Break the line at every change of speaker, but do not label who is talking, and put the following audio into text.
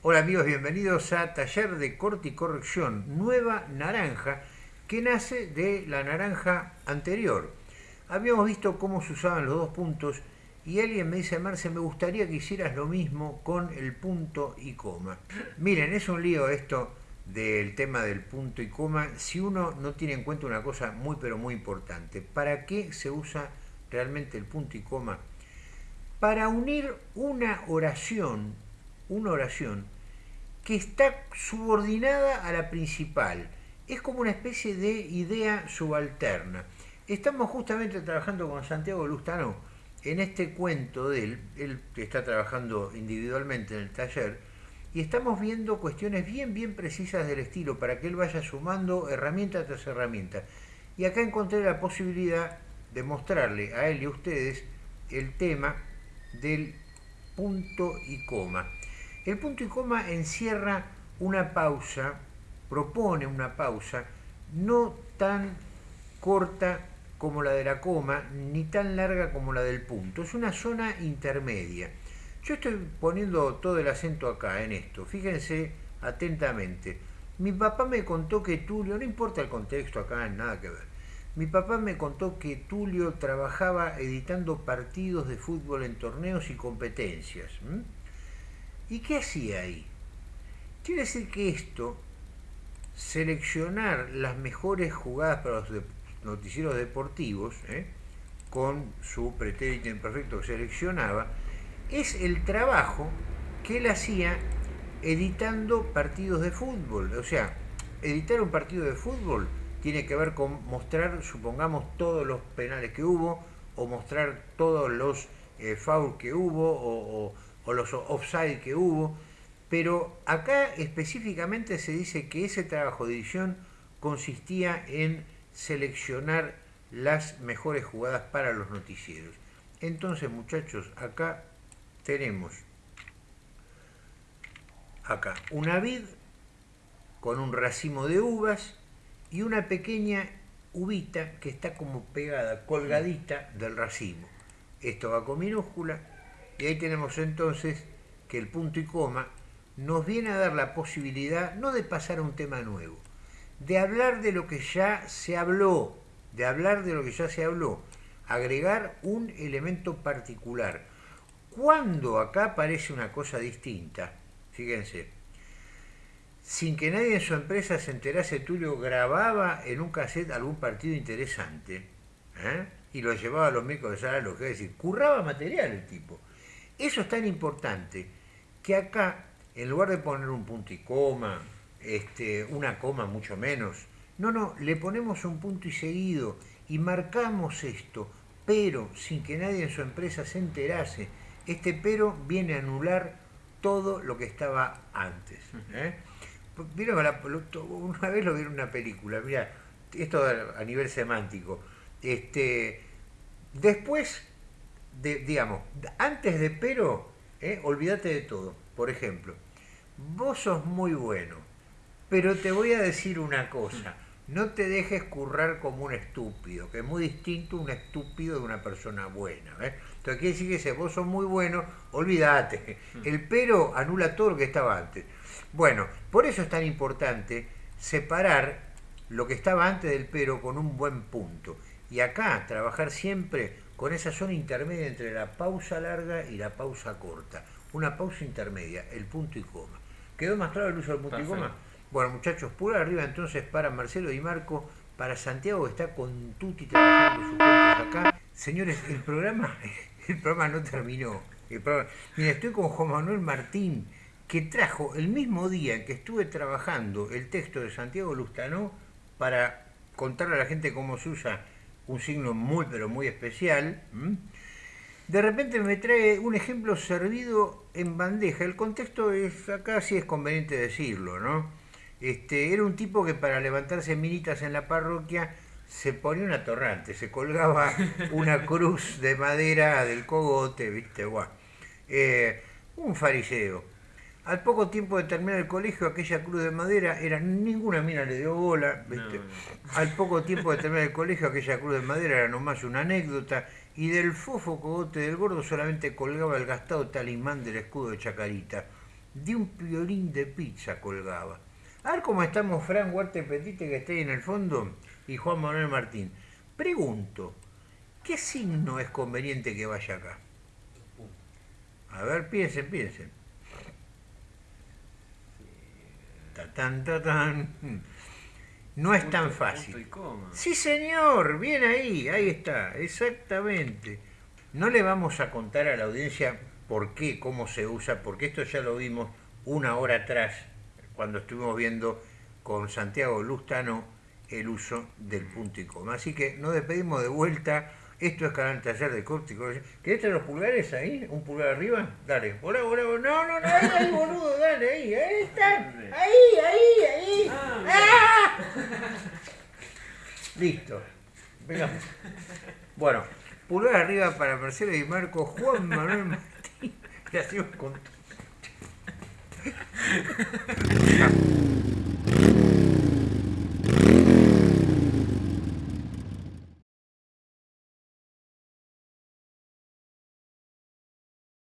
Hola amigos, bienvenidos a Taller de Corte y Corrección, nueva naranja que nace de la naranja anterior. Habíamos visto cómo se usaban los dos puntos y alguien me dice, Marce, me gustaría que hicieras lo mismo con el punto y coma. Miren, es un lío esto del tema del punto y coma si uno no tiene en cuenta una cosa muy pero muy importante. ¿Para qué se usa realmente el punto y coma? Para unir una oración una oración que está subordinada a la principal. Es como una especie de idea subalterna. Estamos justamente trabajando con Santiago Lustano en este cuento de él, él está trabajando individualmente en el taller, y estamos viendo cuestiones bien, bien precisas del estilo para que él vaya sumando herramienta tras herramienta. Y acá encontré la posibilidad de mostrarle a él y a ustedes el tema del punto y coma. El punto y coma encierra una pausa, propone una pausa no tan corta como la de la coma, ni tan larga como la del punto. Es una zona intermedia. Yo estoy poniendo todo el acento acá, en esto. Fíjense atentamente. Mi papá me contó que Tulio, no importa el contexto acá, nada que ver. Mi papá me contó que Tulio trabajaba editando partidos de fútbol en torneos y competencias. ¿Y qué hacía ahí? Quiere decir que esto, seleccionar las mejores jugadas para los noticieros deportivos, ¿eh? con su pretérito imperfecto que seleccionaba, es el trabajo que él hacía editando partidos de fútbol. O sea, editar un partido de fútbol tiene que ver con mostrar, supongamos, todos los penales que hubo, o mostrar todos los eh, fouls que hubo, o o los offside que hubo, pero acá específicamente se dice que ese trabajo de edición consistía en seleccionar las mejores jugadas para los noticieros. Entonces, muchachos, acá tenemos acá una vid con un racimo de uvas y una pequeña uvita que está como pegada, colgadita del racimo. Esto va con minúscula, y ahí tenemos entonces que el punto y coma nos viene a dar la posibilidad no de pasar a un tema nuevo, de hablar de lo que ya se habló, de hablar de lo que ya se habló, agregar un elemento particular. Cuando acá aparece una cosa distinta, fíjense, sin que nadie en su empresa se enterase, Tulio grababa en un cassette algún partido interesante ¿eh? y lo llevaba a los médicos de sala, lo que es decir, curraba material el tipo. Eso es tan importante que acá, en lugar de poner un punto y coma, este, una coma mucho menos, no, no, le ponemos un punto y seguido y marcamos esto, pero sin que nadie en su empresa se enterase. Este pero viene a anular todo lo que estaba antes. ¿eh? una vez lo vi en una película, mira, esto a nivel semántico. Este, después digamos, antes de pero, eh, olvídate de todo. Por ejemplo, vos sos muy bueno, pero te voy a decir una cosa. No te dejes currar como un estúpido, que es muy distinto un estúpido de una persona buena. Entonces quiere decir que si vos sos muy bueno, olvídate. El pero anula todo lo que estaba antes. Bueno, por eso es tan importante separar lo que estaba antes del pero con un buen punto. Y acá trabajar siempre con esa zona intermedia entre la pausa larga y la pausa corta. Una pausa intermedia, el punto y coma. ¿Quedó más claro el uso del punto y coma? Bueno, muchachos, pura arriba entonces para Marcelo y Marco, para Santiago que está con Tuti trabajando sus cuentos acá. Señores, el programa, el programa no terminó. mira, estoy con Juan Manuel Martín, que trajo el mismo día en que estuve trabajando el texto de Santiago Lustano para contarle a la gente cómo se usa un signo muy pero muy especial, de repente me trae un ejemplo servido en bandeja. El contexto es, acá sí es conveniente decirlo, ¿no? Este, era un tipo que para levantarse minitas en la parroquia se ponía una torrante, se colgaba una cruz de madera del cogote, ¿viste? Eh, un fariseo. Al poco tiempo de terminar el colegio, aquella cruz de madera era ninguna mina le dio bola. Al poco tiempo de terminar el colegio, aquella cruz de madera era nomás una anécdota. Y del fofo cogote del gordo solamente colgaba el gastado talismán del escudo de Chacarita. de un violín de pizza colgaba. A ver cómo estamos Fran Huarte Petite, que está ahí en el fondo, y Juan Manuel Martín. Pregunto, ¿qué signo es conveniente que vaya acá? A ver, piensen, piensen. Tatán, tatán. No es tan fácil. Sí, señor, bien ahí, ahí está, exactamente. No le vamos a contar a la audiencia por qué, cómo se usa, porque esto ya lo vimos una hora atrás, cuando estuvimos viendo con Santiago Lustano el uso del punto y coma. Así que nos despedimos de vuelta. Esto es Canal Taller de Corte ¿Querés tener los pulgares ahí? ¿Un pulgar arriba? Dale. Hola, hola, No, no, no, ahí, ahí, boludo, dale, ahí, ahí están. Ahí, ahí, ahí. ¡Ah! Listo. Venga. Bueno, pulgar arriba para Marcelo y Marco, Juan Manuel Martín. Hacemos con